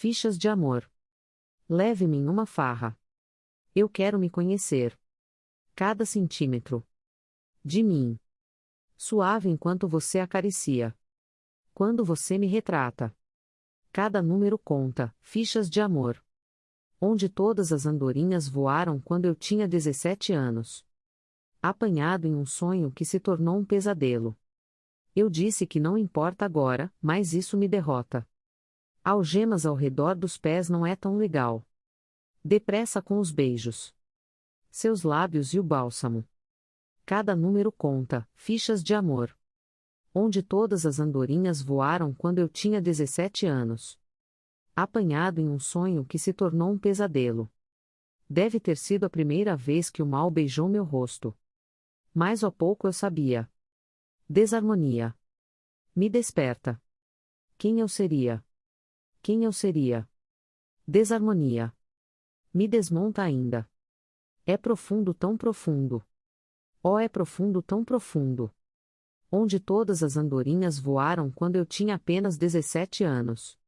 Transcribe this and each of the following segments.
fichas de amor. Leve-me em uma farra. Eu quero me conhecer. Cada centímetro. De mim. Suave enquanto você acaricia. Quando você me retrata. Cada número conta, fichas de amor. Onde todas as andorinhas voaram quando eu tinha 17 anos. Apanhado em um sonho que se tornou um pesadelo. Eu disse que não importa agora, mas isso me derrota. Algemas ao redor dos pés não é tão legal. Depressa com os beijos. Seus lábios e o bálsamo. Cada número conta, fichas de amor. Onde todas as andorinhas voaram quando eu tinha 17 anos. Apanhado em um sonho que se tornou um pesadelo. Deve ter sido a primeira vez que o mal beijou meu rosto. Mais ou pouco eu sabia. Desarmonia. Me desperta. Quem eu seria? Quem eu seria? Desarmonia. Me desmonta ainda. É profundo tão profundo. Oh, é profundo tão profundo. Onde todas as andorinhas voaram quando eu tinha apenas 17 anos.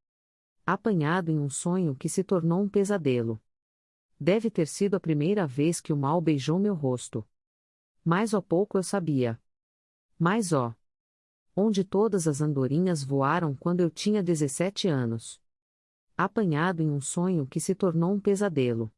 Apanhado em um sonho que se tornou um pesadelo. Deve ter sido a primeira vez que o mal beijou meu rosto. Mais ou pouco eu sabia. Mais ó onde todas as andorinhas voaram quando eu tinha 17 anos. Apanhado em um sonho que se tornou um pesadelo.